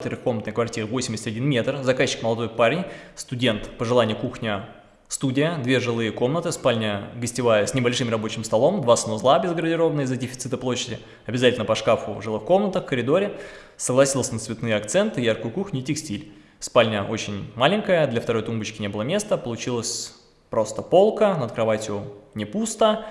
Трехкомнатная квартира 81 метр, заказчик молодой парень, студент, по желанию кухня, студия, две жилые комнаты, спальня гостевая с небольшим рабочим столом, два санузла без гардеробной из-за дефицита площади, обязательно по шкафу в жилых комнатах, коридоре, согласился на цветные акценты, яркую кухню и текстиль. Спальня очень маленькая, для второй тумбочки не было места, получилось просто полка, над кроватью не пусто,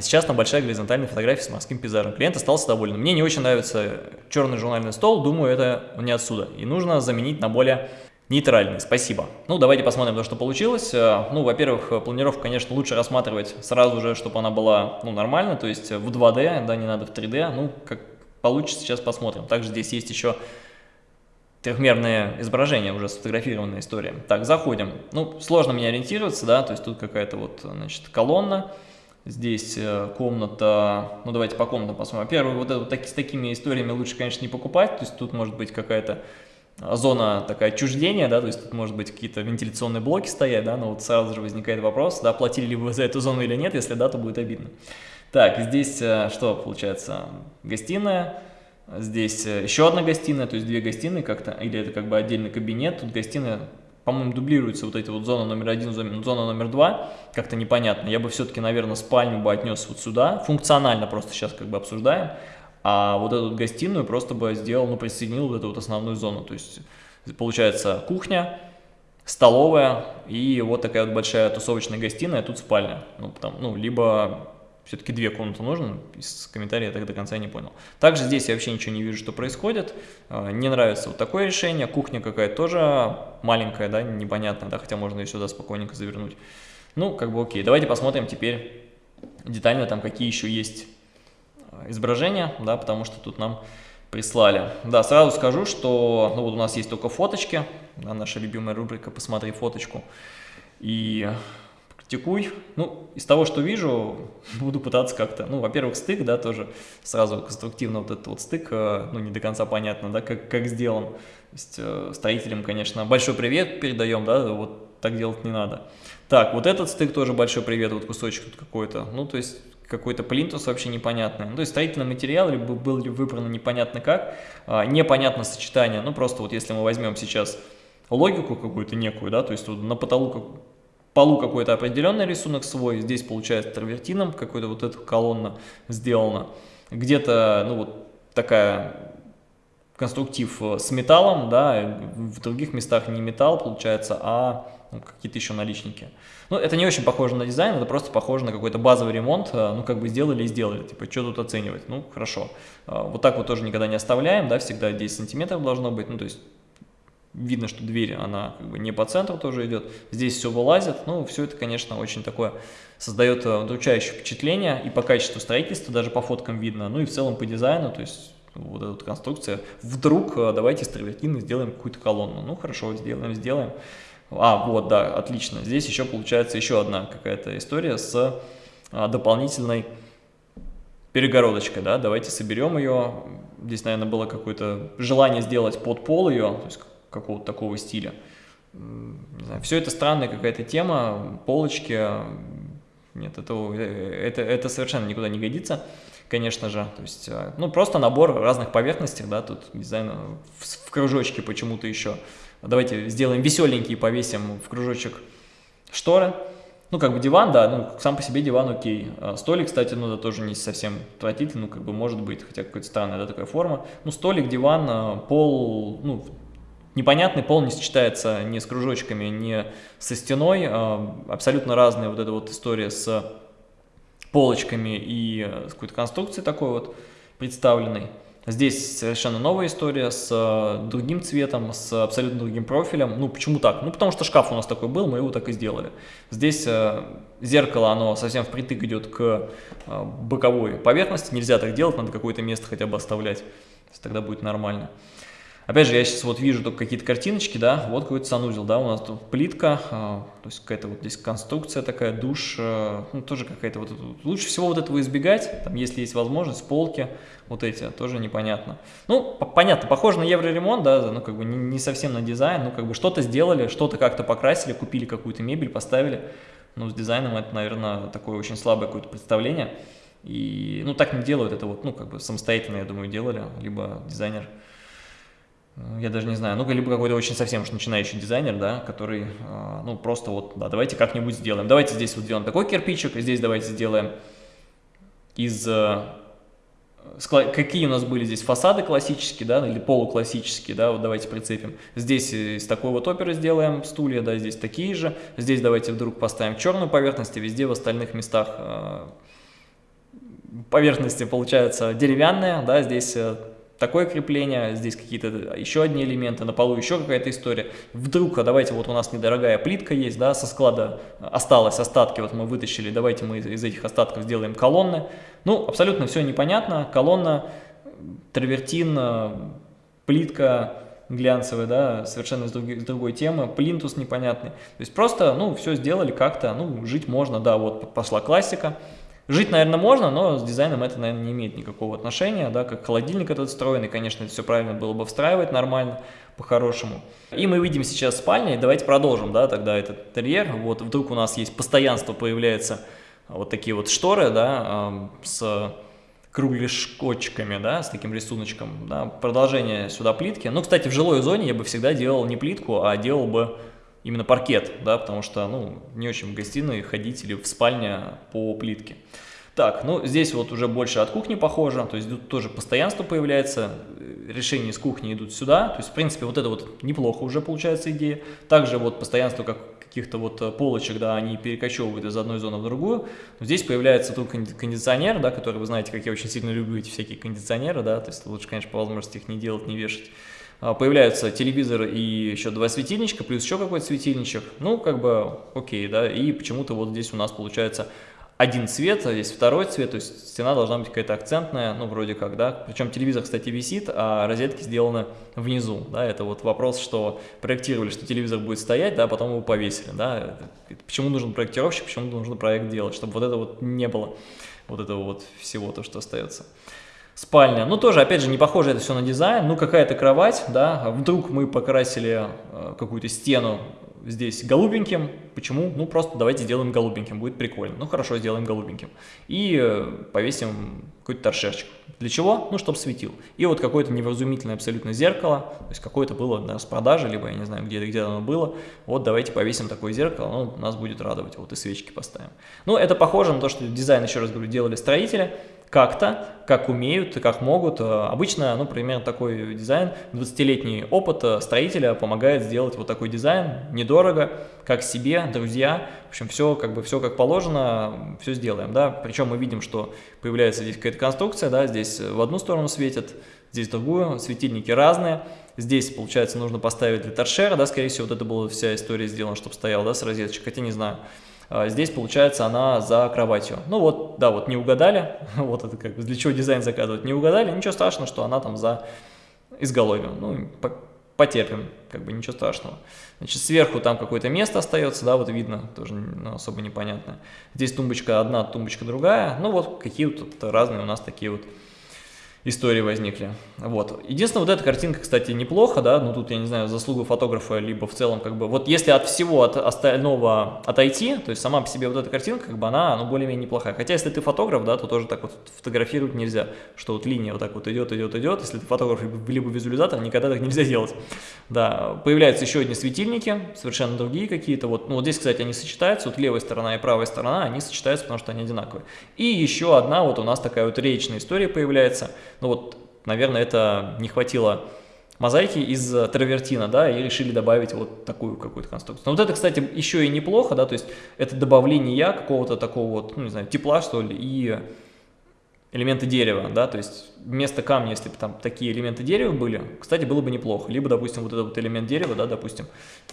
сейчас там большая горизонтальная фотография с морским пейзажем. Клиент остался доволен. Мне не очень нравится черный журнальный стол, думаю, это не отсюда. И нужно заменить на более нейтральный. Спасибо. Ну, давайте посмотрим то, что получилось. Э, ну, во-первых, планировку, конечно, лучше рассматривать сразу же, чтобы она была, ну, нормально, то есть в 2D, да, не надо в 3D. Ну, как получится, сейчас посмотрим. Также здесь есть еще трехмерное изображение, уже сфотографированная история. Так, заходим. Ну, сложно мне ориентироваться, да, то есть тут какая-то вот, значит, колонна. Здесь э, комната, ну давайте по комнатам посмотрим. Во-первых, вот, это, вот так, с такими историями лучше, конечно, не покупать, то есть тут может быть какая-то зона такая отчуждения, да, то есть тут может быть какие-то вентиляционные блоки стоять, да, но вот сразу же возникает вопрос, да, платили ли вы за эту зону или нет, если да, то будет обидно. Так, здесь э, что получается? Гостиная, здесь э, еще одна гостиная, то есть две гостиные как-то, или это как бы отдельный кабинет, тут гостиная по-моему, дублируется вот эти вот зона номер один, зона номер два, как-то непонятно. Я бы все-таки, наверное, спальню бы отнес вот сюда, функционально просто сейчас как бы обсуждаем, а вот эту гостиную просто бы сделал, ну, присоединил вот эту вот основную зону, то есть получается кухня, столовая и вот такая вот большая тусовочная гостиная, а тут спальня, ну, там, ну, либо все-таки две комнаты нужно, из комментариев я так до конца не понял. Также здесь я вообще ничего не вижу, что происходит, а, не нравится вот такое решение, кухня какая-то тоже маленькая, да, непонятная, да, хотя можно ее сюда спокойненько завернуть. Ну, как бы окей, давайте посмотрим теперь детально там, какие еще есть а, изображения, да, потому что тут нам прислали. Да, сразу скажу, что ну, вот у нас есть только фоточки, да, наша любимая рубрика «Посмотри фоточку». И текуй. Ну, из того, что вижу, буду пытаться как-то, ну, во-первых, стык, да, тоже сразу конструктивно вот этот вот стык, э, ну, не до конца понятно, да, как, как сделан. То есть э, строителям, конечно, большой привет передаем, да, вот так делать не надо. Так, вот этот стык тоже большой привет, вот кусочек тут какой-то, ну, то есть какой-то плинтус вообще непонятный. Ну, то есть строительный материал либо был ли выбран непонятно как, а, непонятно сочетание, ну, просто вот если мы возьмем сейчас логику какую-то некую, да, то есть вот на потолку полу какой-то определенный рисунок свой, здесь получается травертином какой-то вот эта колонна сделана. Где-то, ну вот такая конструктив э, с металлом, да, в других местах не металл получается, а ну, какие-то еще наличники. Ну, это не очень похоже на дизайн, это просто похоже на какой-то базовый ремонт, э, ну, как бы сделали и сделали, типа, что тут оценивать, ну, хорошо. Э, вот так вот тоже никогда не оставляем, да, всегда 10 сантиметров должно быть, ну, то есть Видно, что дверь, она как бы не по центру тоже идет. Здесь все вылазит. Ну, все это, конечно, очень такое создает э, удручающее впечатление. И по качеству строительства, даже по фоткам видно. Ну и в целом по дизайну, то есть вот эта конструкция. Вдруг э, давайте из травертины сделаем какую-то колонну. Ну, хорошо, сделаем, сделаем. А, вот, да, отлично. Здесь еще получается еще одна какая-то история с а, дополнительной перегородочкой, да, давайте соберем ее. Здесь, наверное, было какое-то желание сделать под пол ее, то есть какого-то такого стиля. Не знаю, все это странная какая-то тема, полочки, нет, это, это, это совершенно никуда не годится, конечно же. То есть, э, ну, просто набор разных поверхностей, да, тут дизайн в, в кружочке почему-то еще. Давайте сделаем веселенький, повесим в кружочек шторы. Ну, как бы диван, да, ну, сам по себе диван окей. А столик, кстати, ну, да, тоже не совсем отвратительный, ну, как бы может быть, хотя какая-то странная, да, такая форма. Ну, столик, диван, а, пол, ну, непонятный, пол не сочетается ни с кружочками, ни со стеной. А, абсолютно разная вот эта вот история с полочками и с какой-то конструкцией такой вот представленной. Здесь совершенно новая история с э, другим цветом, с абсолютно другим профилем. Ну, почему так? Ну, потому что шкаф у нас такой был, мы его так и сделали. Здесь э, зеркало, оно совсем впритык идет к э, боковой поверхности. Нельзя так делать, надо какое-то место хотя бы оставлять. Тогда будет нормально. Опять же, я сейчас вот вижу только какие-то картиночки, да, вот какой-то санузел, да, у нас тут плитка, а, то есть какая-то вот здесь конструкция такая, душ, а, ну, тоже какая-то вот, лучше всего вот этого избегать, там, если есть возможность, полки, вот эти, тоже непонятно. Ну, понятно, похоже на евроремонт, да, ну, как бы не, не совсем на дизайн, ну, как бы что-то сделали, что-то как-то покрасили, купили какую-то мебель, поставили, ну, с дизайном это, наверное, такое очень слабое какое-то представление, и, ну, так не делают, это вот, ну, как бы самостоятельно, я думаю, делали, либо дизайнер я даже не знаю, ну, либо какой-то очень совсем уж начинающий дизайнер, да, который, э, ну, просто вот, да, давайте как-нибудь сделаем. Давайте здесь вот сделаем такой кирпичик, здесь давайте сделаем из... Э, какие у нас были здесь фасады классические, да, или полуклассические, да, вот давайте прицепим. Здесь из такой вот оперы сделаем стулья, да, здесь такие же. Здесь давайте вдруг поставим черную поверхность, и везде в остальных местах э, поверхности получается деревянная, да, здесь такое крепление, здесь какие-то еще одни элементы, на полу еще какая-то история. Вдруг, а давайте, вот у нас недорогая плитка есть, да, со склада осталось, остатки вот мы вытащили, давайте мы из этих остатков сделаем колонны. Ну, абсолютно все непонятно, колонна, травертин, плитка глянцевая, да, совершенно с другой, с другой темы, плинтус непонятный. То есть просто, ну, все сделали как-то, ну, жить можно, да, вот пошла классика. Жить, наверное, можно, но с дизайном это, наверное, не имеет никакого отношения, да, как холодильник этот встроен, и, конечно, это все правильно было бы встраивать нормально, по-хорошему. И мы видим сейчас спальня, и давайте продолжим, да, тогда этот интерьер. Вот вдруг у нас есть постоянство, появляется вот такие вот шторы, да, с кругляшочками, да, с таким рисуночком, да, продолжение сюда плитки. Ну, кстати, в жилой зоне я бы всегда делал не плитку, а делал бы именно паркет, да, потому что, ну, не очень в гостиной ходить или в спальне по плитке. Так, ну, здесь вот уже больше от кухни похоже, то есть тут тоже постоянство появляется, э, решения из кухни идут сюда, то есть, в принципе, вот это вот неплохо уже получается идея. Также вот постоянство как каких-то вот э, полочек, да, они перекочевывают из одной зоны в другую. Но здесь появляется тут кондиционер, да, который, вы знаете, как я очень сильно люблю эти всякие кондиционеры, да, то есть лучше, конечно, по возможности их не делать, не вешать. А, появляются телевизор и еще два светильничка, плюс еще какой-то светильничек, ну, как бы, окей, да, и почему-то вот здесь у нас получается один цвет, а здесь второй цвет, то есть стена должна быть какая-то акцентная, ну, вроде как, да, причем телевизор, кстати, висит, а розетки сделаны внизу, да, это вот вопрос, что проектировали, что телевизор будет стоять, да, потом его повесили, да, почему нужен проектировщик, почему нужно проект делать, чтобы вот это вот не было, вот этого вот всего, то, что остается. Спальня, ну тоже, опять же, не похоже это все на дизайн, ну какая-то кровать, да, вдруг мы покрасили э, какую-то стену здесь голубеньким, почему? Ну просто давайте сделаем голубеньким, будет прикольно. Ну хорошо, сделаем голубеньким. И э, повесим какой-то торшерчик. Для чего? Ну, чтобы светил. И вот какое-то невразумительное абсолютно зеркало, то есть какое-то было на распродаже, либо я не знаю, где, где оно было. Вот давайте повесим такое зеркало, оно нас будет радовать. Вот и свечки поставим. Ну, это похоже на то, что дизайн, еще раз говорю, делали строители как-то, как умеют как могут. Э, обычно, ну, примерно такой дизайн, 20-летний опыт э, строителя помогает сделать вот такой дизайн, недорого, как себе, друзья. В общем, все как бы все как положено, все сделаем, да. Причем мы видим, что появляется здесь какая-то конструкция, да, здесь в одну сторону светит, здесь в другую, светильники разные. Здесь, получается, нужно поставить для торшера, да, скорее всего, вот это была вся история сделана, чтобы стоял, да, с розеточкой, хотя не знаю. А, здесь, получается, она за кроватью. Ну вот, да, вот не угадали, вот это как для чего дизайн заказывать, не угадали, ничего страшного, что она там за изголовьем. Ну, потерпим, как бы ничего страшного. Значит, сверху там какое-то место остается, да, вот видно, тоже ну, особо непонятно. Здесь тумбочка одна, тумбочка другая. Ну вот какие вот разные у нас такие вот истории возникли. Вот. Единственное, вот эта картинка, кстати, неплохо, да, ну тут, я не знаю, заслуга фотографа, либо в целом, как бы, вот если от всего от остального отойти, то есть сама по себе вот эта картинка, как бы она, ну, более-менее неплохая. Хотя, если ты фотограф, да, то тоже так вот фотографировать нельзя, что вот линия вот так вот идет, идет, идет, если ты фотограф, либо визуализатор, никогда так нельзя делать. Да, появляются еще одни светильники, совершенно другие какие-то, вот, ну, вот здесь, кстати, они сочетаются, вот левая сторона и правая сторона, они сочетаются, потому что они одинаковые. И еще одна, вот у нас такая вот речная история появляется, ну вот, наверное, это не хватило мозаики из травертина, да, и решили добавить вот такую какую-то конструкцию. Но вот это, кстати, еще и неплохо, да, то есть это добавление какого-то такого вот, ну, не знаю, тепла, что ли, и элементы дерева, да, то есть вместо камня, если бы там такие элементы дерева были, кстати, было бы неплохо. Либо, допустим, вот этот вот элемент дерева, да, допустим,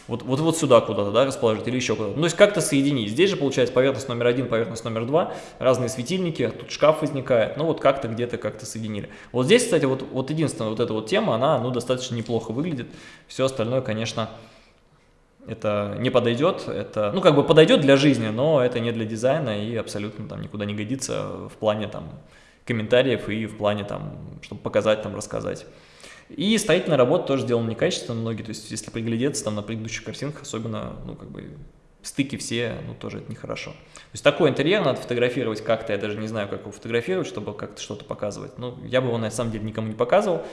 вот, вот, вот сюда куда-то, да, расположить или еще куда-то. Ну, то есть как-то соединить. Здесь же получается поверхность номер один, поверхность номер два, разные светильники, тут шкаф возникает, ну, вот как-то где-то как-то соединили. Вот здесь, кстати, вот, вот единственная вот эта вот тема, она, ну, достаточно неплохо выглядит. Все остальное, конечно, это не подойдет, это, ну, как бы подойдет для жизни, но это не для дизайна и абсолютно там никуда не годится в плане там комментариев и в плане там, чтобы показать, там, рассказать. И строительная работа тоже сделана некачественно, многие, то есть если приглядеться там на предыдущих картинках, особенно, ну, как бы, стыки все, ну, тоже это нехорошо. То есть такой интерьер надо фотографировать как-то, я даже не знаю, как его фотографировать, чтобы как-то что-то показывать. Ну, я бы его на самом деле никому не показывал,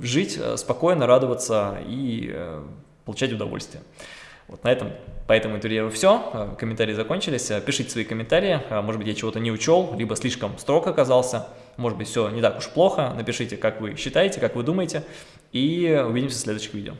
жить спокойно, радоваться и получать удовольствие. Вот на этом по этому интерьеру все. Комментарии закончились. Пишите свои комментарии. Может быть, я чего-то не учел, либо слишком строг оказался. Может быть, все не так уж плохо. Напишите, как вы считаете, как вы думаете. И увидимся в следующих видео.